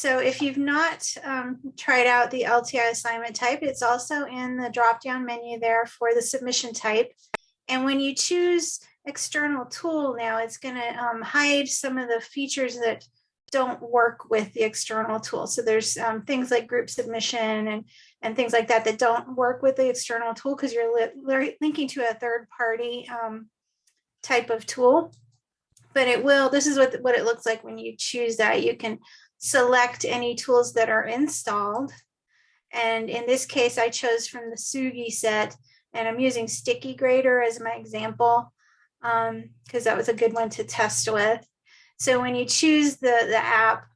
So if you've not um, tried out the LTI assignment type, it's also in the drop-down menu there for the submission type. And when you choose external tool now, it's going to um, hide some of the features that don't work with the external tool. So there's um, things like group submission and, and things like that that don't work with the external tool because you're li linking to a third party um, type of tool. But it will, this is what, what it looks like when you choose that. You can select any tools that are installed. And in this case, I chose from the Tsugi set and I'm using Sticky Grader as my example because um, that was a good one to test with. So when you choose the, the app,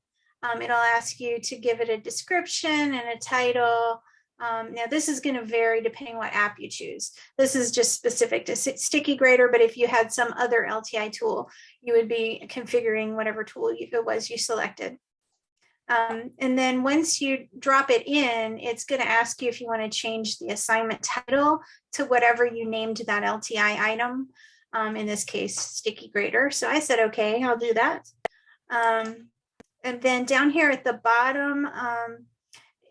um, it'll ask you to give it a description and a title. Um, now this is going to vary depending what app you choose. This is just specific to Sticky Grader, but if you had some other LTI tool, you would be configuring whatever tool you, it was you selected. Um, and then once you drop it in, it's going to ask you if you want to change the assignment title to whatever you named that LTI item. Um, in this case, sticky grader. So I said, okay, I'll do that. Um, and then down here at the bottom, um,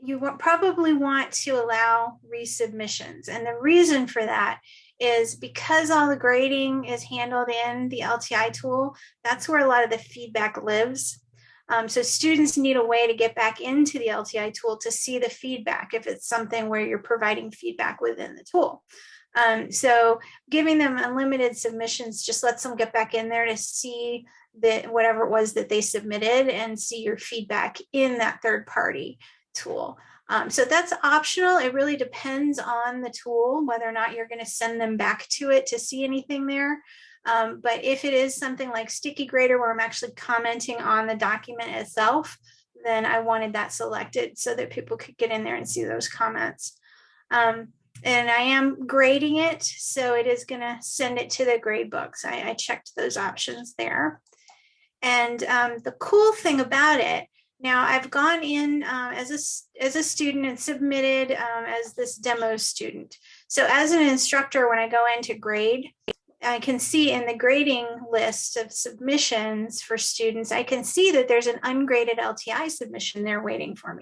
you probably want to allow resubmissions. And the reason for that is because all the grading is handled in the LTI tool, that's where a lot of the feedback lives. Um, so students need a way to get back into the LTI tool to see the feedback if it's something where you're providing feedback within the tool. Um, so giving them unlimited submissions just lets them get back in there to see that whatever it was that they submitted and see your feedback in that third party tool. Um, so that's optional. It really depends on the tool, whether or not you're going to send them back to it to see anything there. Um, but if it is something like Sticky Grader where I'm actually commenting on the document itself, then I wanted that selected so that people could get in there and see those comments. Um, and I am grading it, so it is going to send it to the grade books. I, I checked those options there. And um, the cool thing about it, now I've gone in uh, as, a, as a student and submitted um, as this demo student. So as an instructor, when I go into grade, I can see in the grading list of submissions for students, I can see that there's an ungraded LTI submission there waiting for me.